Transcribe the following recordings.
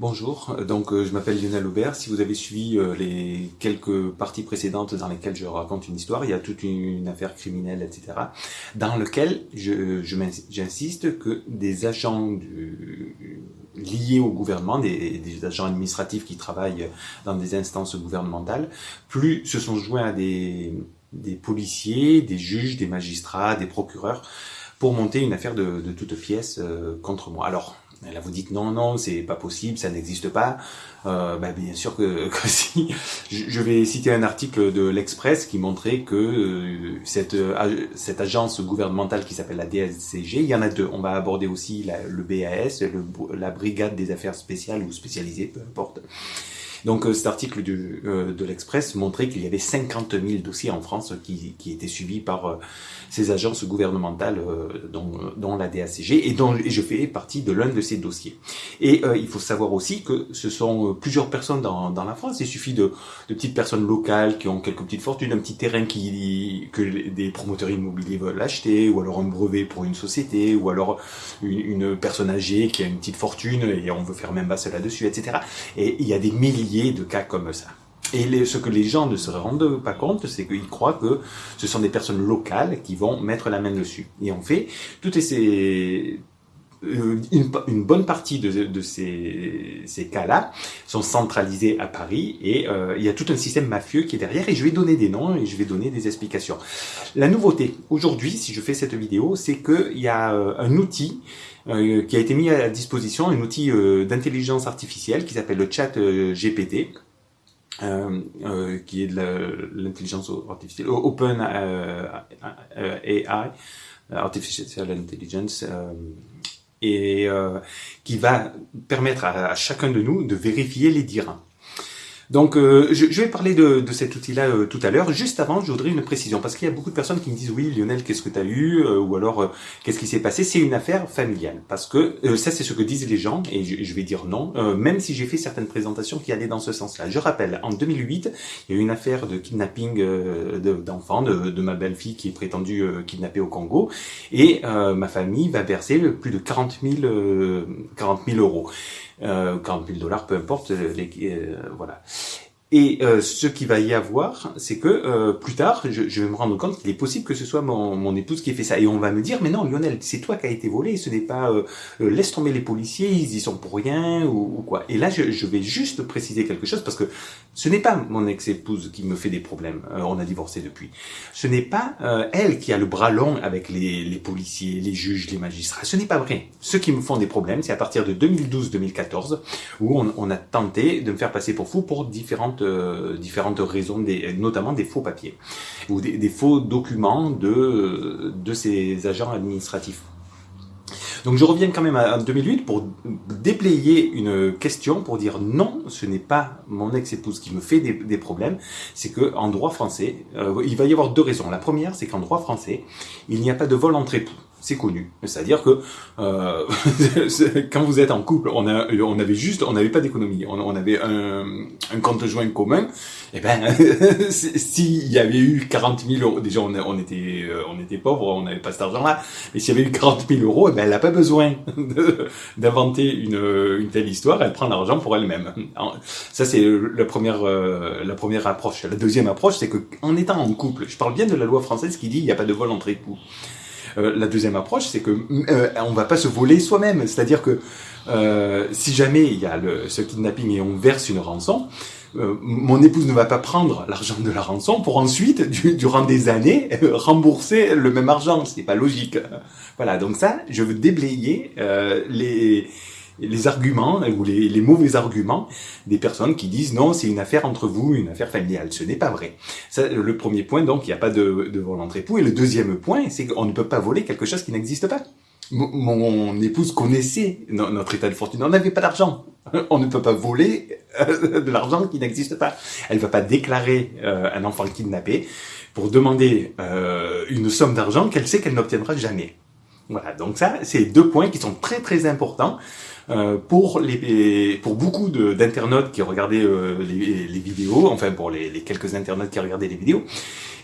Bonjour, donc euh, je m'appelle Lionel Aubert. Si vous avez suivi euh, les quelques parties précédentes dans lesquelles je raconte une histoire, il y a toute une, affaire criminelle, etc. Dans lequel j'insiste que des agents liés au gouvernement, des, agents administratifs qui travaillent dans des instances gouvernementales, plus se sont joints à des, policiers, des juges, des magistrats, des procureurs, pour monter une affaire de, de toute pièce euh, contre moi. Alors, Là, vous dites non, non, c'est pas possible, ça n'existe pas. Euh, bah, bien sûr que, si. Je vais citer un article de l'Express qui montrait que euh, cette, euh, cette agence gouvernementale qui s'appelle la DSCG, il y en a deux. On va aborder aussi le BAS, la Brigade des affaires spéciales ou spécialisées, peu importe. Donc cet article du, de l'Express montrait qu'il y avait 50 000 dossiers en France qui, qui étaient suivis par ces agences gouvernementales, dont, dont, la DACG, et dont je fais partie de l'un de ces dossiers. Et il faut savoir aussi que ce sont plusieurs personnes dans, dans la France. Il suffit de, de, petites personnes locales qui ont quelques petites fortunes, un petit terrain qui que des promoteurs immobiliers veulent acheter, ou alors un brevet pour une société, ou alors une, une personne âgée qui a une petite fortune et on veut faire même basse là-dessus, etc. Et il y a des milliers de cas comme ça. Et ce que les gens ne se rendent pas compte, c'est qu'ils croient que ce sont des personnes locales qui vont mettre la main dessus. Et en fait, toutes ces, euh, une, bonne partie de, ces, cas-là sont centralisés à Paris et euh, il y a tout un système mafieux qui est derrière et je vais donner des noms et je vais donner des explications. La nouveauté aujourd'hui, si je fais cette vidéo, c'est qu'il y a euh, un outil qui a été mis à disposition, un outil d'intelligence artificielle qui s'appelle le chat GPT. qui est de l'intelligence artificielle, Open AI, Artificial Intelligence, et euh, qui va permettre à, chacun de nous de vérifier les dires. Donc, euh, je, vais parler de, cet outil-là euh, tout à l'heure. Juste avant, je voudrais une précision, parce qu'il y a beaucoup de personnes qui me disent « Oui, Lionel, qu'est-ce que tu as eu Ou alors, qu'est-ce qui s'est passé ?» C'est une affaire familiale, parce que ça, c'est ce que disent les gens, et je, vais dire non, même si j'ai fait certaines présentations qui allaient dans ce sens-là. Je rappelle, en 2008, il y a eu une affaire de kidnapping d'enfants, de, ma belle-fille qui est prétendue kidnappée au Congo, et ma famille va verser plus de 40 000, 40 000 euros euh, 40 000 dollars, peu importe, euh, les, euh, voilà. Et euh, ce qu'il va y avoir, c'est que euh, plus tard, je, je, vais me rendre compte qu'il est possible que ce soit mon, mon, épouse qui ait fait ça. Et on va me dire, mais non, Lionel, c'est toi qui as été volé, ce n'est pas... Euh, laisse tomber les policiers, ils y sont pour rien, ou, ou quoi. Et là, je, je, vais juste préciser quelque chose, parce que ce n'est pas mon ex-épouse qui me fait des problèmes. on a divorcé depuis. Ce n'est pas elle qui a le bras long avec les, les policiers, les juges, les magistrats. Ce n'est pas vrai. Ceux qui me font des problèmes, c'est à partir de 2012-2014, où on, on a tenté de me faire passer pour fou pour différentes euh, différentes raisons, notamment des faux papiers ou des, faux documents de, de ces agents administratifs. Donc je reviens quand même à 2008 pour déployer une question pour dire non, ce n'est pas mon ex-épouse qui me fait des, problèmes, c'est que en droit français, euh, il va y avoir deux raisons. La première, c'est qu'en droit français, il n'y a pas de vol entre époux c'est connu. C'est-à-dire que euh, quand vous êtes en couple, on, a, on avait juste, on n'avait pas d'économie, on, avait un, un, compte joint commun. Et eh ben, s'il y avait eu 40 000 euros, déjà on, était, euh, on était pauvres, on n'avait pas cet argent-là. Mais s'il y avait eu 40 000 euros, et eh ben, elle n'a pas besoin d'inventer une, une telle histoire. Elle prend l'argent pour elle-même. Ça c'est la première, euh, la première approche. La deuxième approche, c'est que en étant en couple, je parle bien de la loi française qui dit il n'y a pas de vol entre époux. Euh, la deuxième approche, c'est que euh, on va pas se voler soi-même. C'est-à-dire que euh, si jamais il y a le, ce kidnapping et on verse une rançon, euh, mon épouse ne va pas prendre l'argent de la rançon pour ensuite, durant des années, rembourser le même argent. C'est pas logique. Voilà. Donc ça, je veux déblayer les les arguments ou les, mauvais arguments des personnes qui disent non, c'est une affaire entre vous, une affaire familiale. Ce n'est pas vrai. Ça, le premier point, donc, il n'y a pas de, de vol entre époux. Et le deuxième point, c'est qu'on ne peut pas voler quelque chose qui n'existe pas. Mon, épouse connaissait notre état de fortune. On n'avait pas d'argent. On ne peut pas voler euh, de l'argent qui n'existe pas. Elle ne va pas déclarer euh, un enfant kidnappé pour demander euh, une somme d'argent qu'elle sait qu'elle n'obtiendra jamais. Voilà, donc ça, c'est deux points qui sont très très importants Euh, pour les pour beaucoup d'internautes qui regardaient euh, les, vidéos, enfin pour les, quelques internautes qui regardaient les vidéos.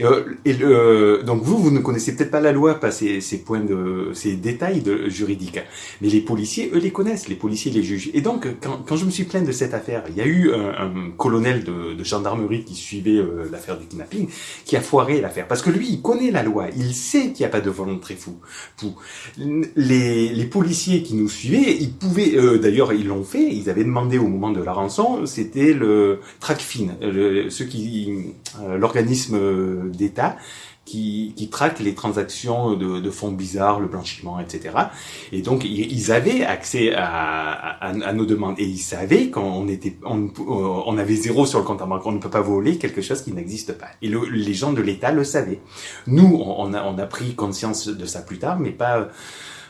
Euh, et le, donc vous, vous ne connaissez peut-être pas la loi, pas ces, points de ces détails juridiques, mais les policiers, eux, les connaissent, les policiers, les juges. Et donc, quand, quand je me suis plaint de cette affaire, il y a eu un, colonel de, gendarmerie qui suivait l'affaire du kidnapping, qui a foiré l'affaire, parce que lui, il connaît la loi, il sait qu'il n'y a pas de volonté fou. Pour les, les policiers qui nous suivaient, ils pouvaient euh, d'ailleurs, ils l'ont fait. Ils avaient demandé au moment de la rançon, c'était le TRACFIN, le, ceux qui, euh, l'organisme d'État qui, qui, traque les transactions de, de, fonds bizarres, le blanchiment, etc. Et donc ils avaient accès à, à, à nos demandes et ils savaient qu'on était, on, on, avait zéro sur le compte en banque. On ne peut pas voler quelque chose qui n'existe pas. Et le, les gens de l'État le savaient. Nous, on a, on a pris conscience de ça plus tard, mais pas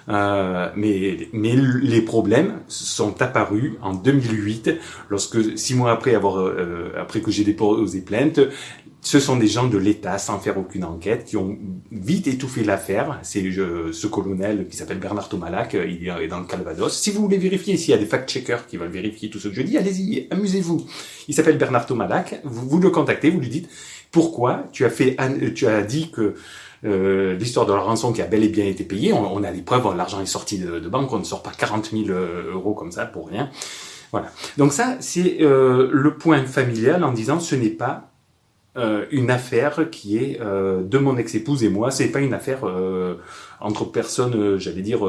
euh, mais, mais les problèmes sont apparus en 2008, lorsque six mois après avoir euh, après que j'ai déposé plainte, ce sont des gens de l'État, sans faire aucune enquête, qui ont vite étouffé l'affaire. C'est ce colonel qui s'appelle Bernard Tomalac, euh, il est dans le Calvados. Si vous voulez vérifier, s'il y a des fact-checkers qui veulent vérifier tout ce que je dis, allez-y, amusez-vous. Il s'appelle Bernard Tomalac, vous, vous le contactez, vous lui dites pourquoi tu as fait, tu as dit que euh, l'histoire de la rançon qui a bel et bien été payée. On, a les preuves, l'argent est sorti de, de, banque, on ne sort pas 40 000 euh, euros comme ça pour rien. Voilà. Donc ça, c'est euh, le point familial en disant ce n'est pas euh, une affaire qui est de mon ex-épouse et moi. C'est pas une affaire entre personnes, j'allais dire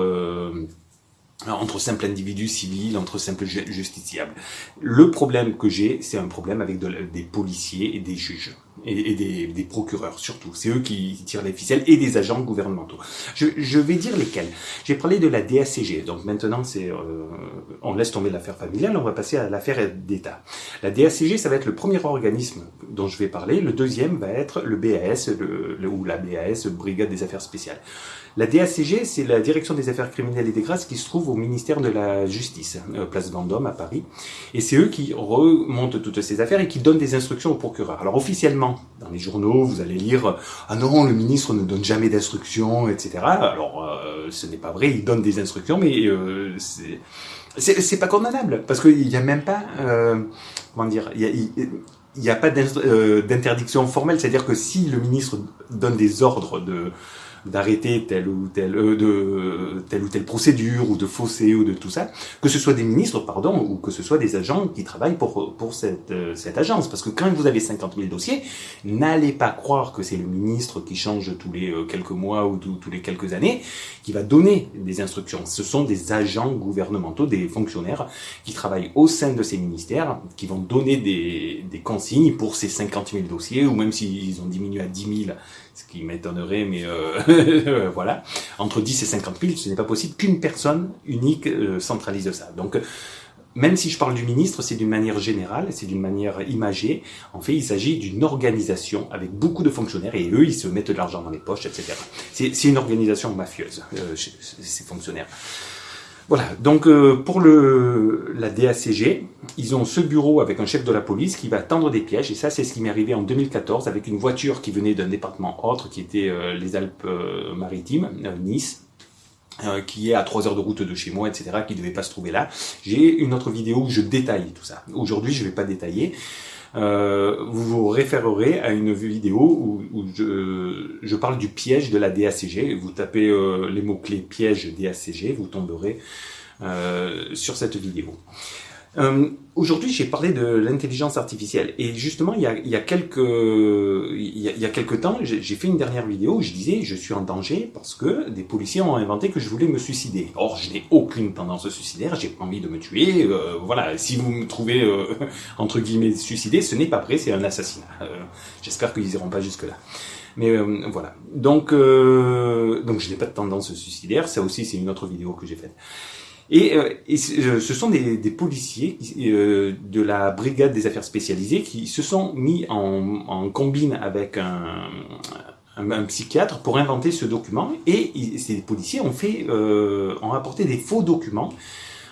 entre simples individus civils, entre simples justiciables. Le problème que j'ai, c'est un problème avec des policiers et des juges et, des, des, procureurs surtout. C'est eux qui tirent les ficelles et des agents gouvernementaux. Je, je vais dire lesquels. J'ai parlé de la DACG. Donc maintenant, c'est euh, on laisse tomber l'affaire familiale, on va passer à l'affaire d'État. La DACG, ça va être le premier organisme dont je vais parler. Le deuxième va être le BAS le, ou la BAS, Brigade des Affaires Spéciales. La DACG, c'est la Direction des Affaires Criminelles et des Grâces qui se trouve au ministère de la Justice, euh, place Vendôme à Paris. Et c'est eux qui remontent toutes ces affaires et qui donnent des instructions au procureur. Alors officiellement, dans les journaux, vous allez lire ah non, le ministre ne donne jamais d'instructions, etc. Alors euh, ce n'est pas vrai, il donne des instructions, mais euh, c'est pas condamnable parce qu'il n'y a même pas euh, comment dire, il n'y a, a pas euh, d'interdiction formelle, c'est-à-dire que si le ministre donne des ordres de d'arrêter telle ou telle euh, de telle ou telle procédure ou de fausser ou de tout ça, que ce soit des ministres pardon ou que ce soit des agents qui travaillent pour pour cette euh, cette agence parce que quand vous avez 50 000 dossiers, n'allez pas croire que c'est le ministre qui change tous les euh, quelques mois ou tous les quelques années qui va donner des instructions. Ce sont des agents gouvernementaux, des fonctionnaires qui travaillent au sein de ces ministères, qui vont donner des, des consignes pour ces 50 000 dossiers ou même s'ils ont diminué à 10 000 ce qui m'étonnerait, mais euh, voilà, entre 10 et 50 000, ce n'est pas possible qu'une personne unique euh, centralise ça. Donc, même si je parle du ministre, c'est d'une manière générale, c'est d'une manière imagée. En fait, il s'agit d'une organisation avec beaucoup de fonctionnaires et eux, ils se mettent de l'argent dans les poches, etc. C'est une organisation mafieuse, euh, ces fonctionnaires. Voilà, donc euh, pour la DACG, ils ont ce bureau avec un chef de la police qui va tendre des pièges, et ça c'est ce qui m'est arrivé en 2014 avec une voiture qui venait d'un département autre, qui était euh, les Alpes-Maritimes, euh, Nice, qui est à 3 heures de route de chez moi, etc., qui ne devait pas se trouver là. J'ai une autre vidéo où je détaille tout ça. Aujourd'hui, je ne vais pas détailler. Euh, vous vous référerez à une vidéo où, où je, parle du piège de la DACG. Vous tapez euh, les mots-clés piège DACG, vous tomberez euh, sur cette vidéo. Euh, Aujourd'hui, j'ai parlé de l'intelligence artificielle et justement, il y a, il y a quelques il y a, il y a quelques temps, j'ai fait une dernière vidéo où je disais je suis en danger parce que des policiers ont inventé que je voulais me suicider. Or, je n'ai aucune tendance suicidaire, j'ai pas envie de me tuer. Euh, voilà, si vous me trouvez euh, entre guillemets suicidé, ce n'est pas vrai, c'est un assassinat. Euh, j'espère qu'ils iront pas jusque là. Mais euh, voilà. Donc, donc je n'ai pas de tendance suicidaire. Ça aussi, c'est une autre vidéo que j'ai faite. Et, euh, euh, ce sont des, des policiers euh, de la brigade des affaires spécialisées qui se sont mis en, en combine avec un, un, psychiatre pour inventer ce document. Et ces policiers ont fait, euh, ont apporté des faux documents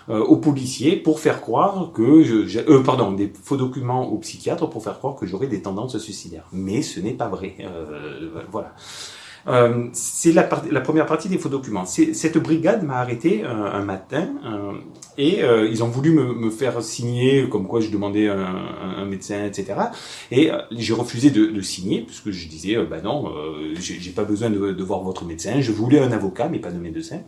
aux policiers pour faire croire que je, euh, pardon des faux documents aux psychiatres pour faire croire que j'aurais des tendances suicidaires. Mais ce n'est pas vrai. Euh, voilà Euh, c'est la, la, première partie des faux documents. Cette brigade m'a arrêté un, un matin euh, et euh, ils ont voulu me, me, faire signer comme quoi je demandais un, un médecin, etc. Et euh, j'ai refusé de, de, signer parce que je disais, bah non, j'ai pas besoin de, de, voir votre médecin. Je voulais un avocat, mais pas de médecin.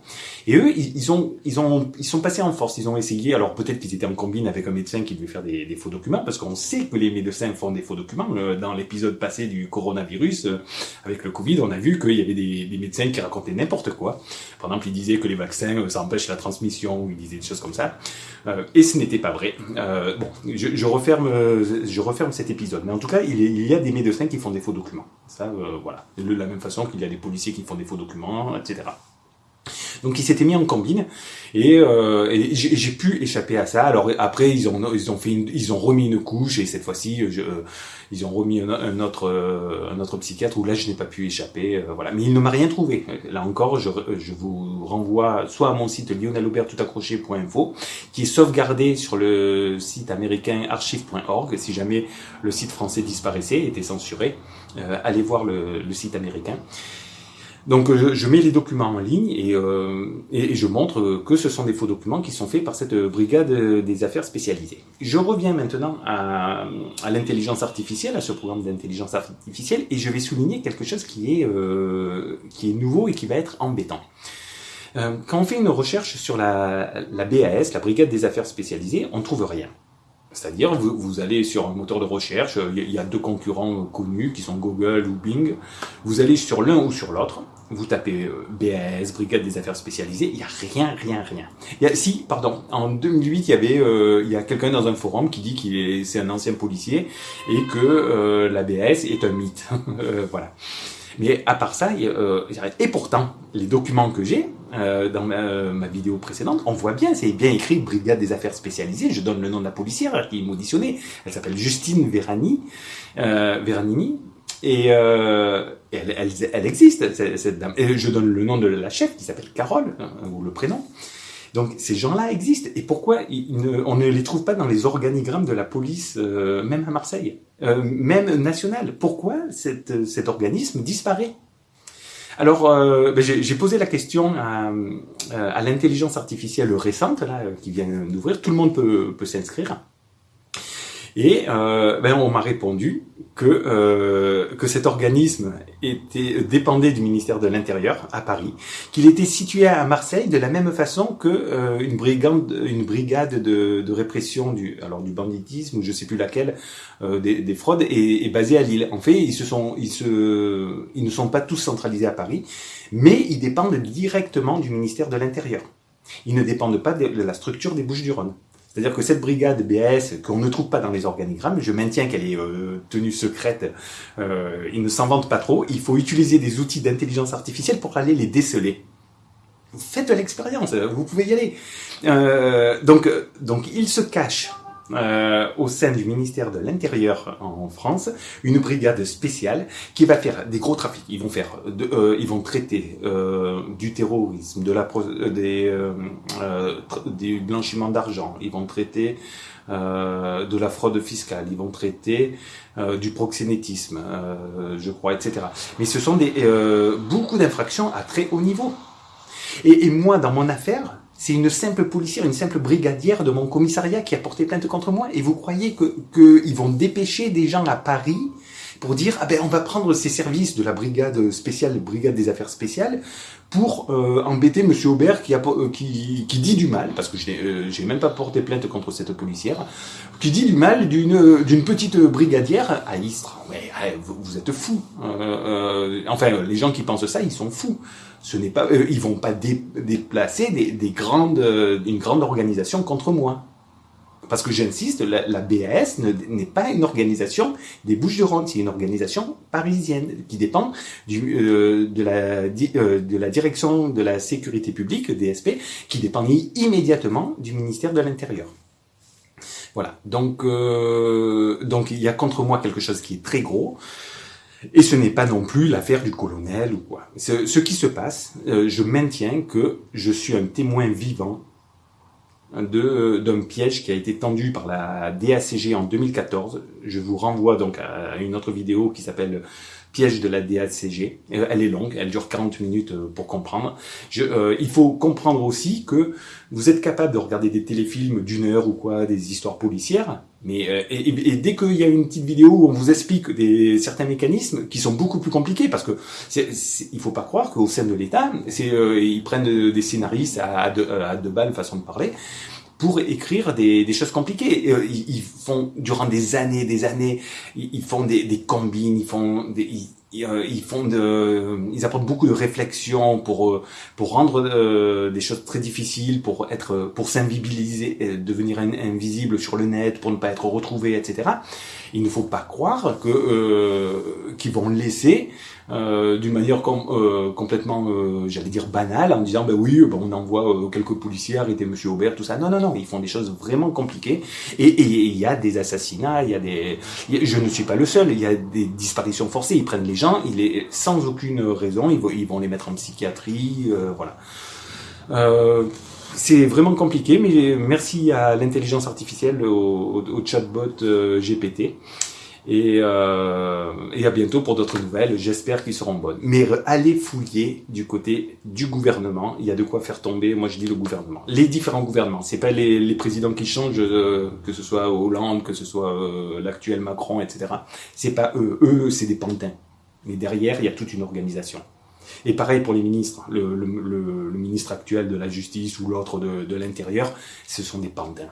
Et eux, ils, ils, ont, ils ont, ils sont passés en force. Ils ont essayé. Alors peut-être qu'ils étaient en combine avec un médecin qui devait faire des, des faux documents parce qu'on sait que les médecins font des faux documents. Dans l'épisode passé du coronavirus, avec le Covid, on a vu qu'il y avait des, médecins qui racontaient n'importe quoi. Par exemple, ils disaient que les vaccins, euh, ça empêche la transmission, ou ils disaient des choses comme ça. Euh, et ce n'était pas vrai. Euh, bon, je, referme, je referme cet épisode. Mais en tout cas, il, y a des médecins qui font des faux documents. Ça, voilà. De la même façon qu'il y a des policiers qui font des faux documents, etc. Donc il s'était mis en combine et, euh, et j'ai pu échapper à ça. Alors après ils ont ils ont fait une, ils ont remis une couche et cette fois-ci euh, ils ont remis un, autre euh, un autre psychiatre où là je n'ai pas pu échapper. Euh, voilà, mais il ne m'a rien trouvé. Là encore je, je vous renvoie soit à mon site lionelaubertoutaccroché.info qui est sauvegardé sur le site américain archive.org si jamais le site français disparaissait était censuré. Euh, allez voir le, le site américain. Donc je, mets les documents en ligne et, euh, et, je montre que ce sont des faux documents qui sont faits par cette brigade des affaires spécialisées. Je reviens maintenant à, l'intelligence artificielle, à ce programme d'intelligence artificielle, et je vais souligner quelque chose qui est, euh, qui est nouveau et qui va être embêtant. Euh, quand on fait une recherche sur la, la BAS, la brigade des affaires spécialisées, on trouve rien. C'est-à-dire, vous, vous, allez sur un moteur de recherche, il y a deux concurrents connus qui sont Google ou Bing. Vous allez sur l'un ou sur l'autre, vous tapez euh, BAS, Brigade des Affaires Spécialisées, il n'y a rien, rien, rien. Y a, si, pardon, en 2008, il y avait, euh, il y a quelqu'un dans un forum qui dit qu'il est, c'est un ancien policier et que euh, la BAS est un mythe. Euh, voilà. Mais à part ça, euh, et pourtant, les documents que j'ai euh, dans ma, ma, vidéo précédente, on voit bien, c'est bien écrit Brigade des affaires spécialisées. Je donne le nom de la policière qui m'auditionnait. Elle s'appelle Justine Verani, euh, Veranini. Et, euh, elle, existe, cette dame. Et je donne le nom de la chef qui s'appelle Carole, hein, ou le prénom. Donc ces gens-là existent. Et pourquoi on ne les trouve pas dans les organigrammes de la police, euh, même à Marseille, euh, même nationale? Pourquoi cet organisme disparaît? Alors, euh, ben j'ai posé la question à, à l'intelligence artificielle récente là, qui vient d'ouvrir. Tout le monde peut, peut s'inscrire. Et euh, ben on m'a répondu que euh, que cet organisme était dépendait du ministère de l'Intérieur à Paris, qu'il était situé à Marseille de la même façon que euh, une brigade de, répression du alors du banditisme ou je sais plus laquelle euh, des, des, fraudes est, est, basée à Lille. En fait, ils se sont ils se ils ne sont pas tous centralisés à Paris, mais ils dépendent directement du ministère de l'Intérieur. Ils ne dépendent pas de la structure des Bouches-du-Rhône. C'est-à-dire que cette brigade BAS, qu'on ne trouve pas dans les organigrammes, je maintiens qu'elle est euh, tenue secrète, euh, ils ne s'en vantent pas trop, il faut utiliser des outils d'intelligence artificielle pour aller les déceler. Faites l'expérience, vous pouvez y aller. Euh, donc, donc, ils se cachent euh, au sein du ministère de l'Intérieur en France une brigade spéciale qui va faire des gros trafics. Ils vont faire, euh, ils vont traiter euh, du terrorisme, de la euh, des euh, euh, du blanchiment d'argent. Ils vont traiter de la fraude fiscale. Ils vont traiter du proxénétisme, je crois, etc. Mais ce sont des beaucoup d'infractions à très haut niveau. Et, et moi, dans mon affaire, c'est une simple policière, une simple brigadière de mon commissariat qui a porté plainte contre moi. Et vous croyez que qu'ils vont dépêcher des gens à Paris pour dire ah ben on va prendre ces services de la brigade spéciale, brigade des affaires spéciales, pour euh, embêter Monsieur Aubert qui, a, euh, qui, qui dit du mal, parce que je n'ai euh, même pas porté plainte contre cette policière, qui dit du mal d'une petite brigadière à Istres. Mais vous, vous, êtes fous. Enfin, les gens qui pensent ça, ils sont fous. Ce n'est pas, ils vont pas dé, déplacer des, des grandes, une grande organisation contre moi parce que j'insiste, la, la, BAS n'est pas une organisation des Bouches-du-Rhône, c'est une organisation parisienne qui dépend du, euh, de, la, euh, de la direction de la sécurité publique, DSP, qui dépend immédiatement du ministère de l'Intérieur. Voilà, donc, euh, donc il y a contre moi quelque chose qui est très gros. Et ce n'est pas non plus l'affaire du colonel ou quoi. Ce, qui se passe, euh, je maintiens que je suis un témoin vivant d'un piège qui a été tendu par la DACG en 2014. Je vous renvoie donc à une autre vidéo qui s'appelle piège de la DACG. Euh, elle est longue, elle dure 40 minutes euh, pour comprendre. Je, euh, il faut comprendre aussi que vous êtes capable de regarder des téléfilms d'une heure ou quoi, des histoires policières, mais et, et, dès qu'il y a une petite vidéo où on vous explique des, certains mécanismes qui sont beaucoup plus compliqués, parce que c'est, il faut pas croire qu'au sein de l'État, c'est ils prennent des scénaristes à, deux, à deux balles façon de parler, pour écrire des, des choses compliquées. Ils, ils, font durant des années, des années, ils, font des, des combines, ils font des, ils, euh, ils, font de, ils apportent beaucoup de réflexion pour euh, pour rendre euh, des choses très difficiles, pour être, pour s'invisibiliser, devenir invisible sur le net, pour ne pas être retrouvé, etc. Il ne faut pas croire que euh, qu'ils vont laisser euh, d'une manière euh, complètement, euh, j'allais dire banale, en disant ben oui, ben on envoie quelques policiers arrêter Monsieur Aubert, tout ça. Non, non, non, ils font des choses vraiment compliquées. Et il y a des assassinats, il y a des, je ne suis pas le seul. Il y a des disparitions forcées. Ils prennent les gens, il est sans aucune raison, ils ils vont les mettre en psychiatrie, voilà. c'est vraiment compliqué, mais merci à l'intelligence artificielle, au, au, chatbot GPT. Et, euh, et à bientôt pour d'autres nouvelles. J'espère qu'ils seront bonnes. Mais allez fouiller du côté du gouvernement. Il y a de quoi faire tomber. Moi, je dis le gouvernement. Les différents gouvernements. C'est pas les, présidents qui changent, euh, que ce soit Hollande, que ce soit euh, l'actuel Macron, etc. C'est pas eux. Eux, c'est des pantins. Mais derrière, il y a toute une organisation. Et pareil pour les ministres. Le, le, le, ministre actuel de la justice ou l'autre de, de l'intérieur, ce sont des pantins.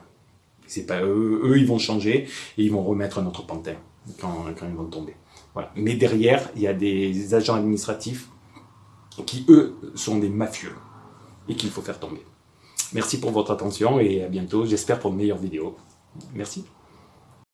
C'est pas eux. Eux, ils vont changer et ils vont remettre notre pantin quand, ils vont tomber. Mais derrière, il y a des agents administratifs qui, eux, sont des mafieux et qu'il faut faire tomber. Merci pour votre attention et à bientôt, j'espère pour de meilleures vidéos. Merci.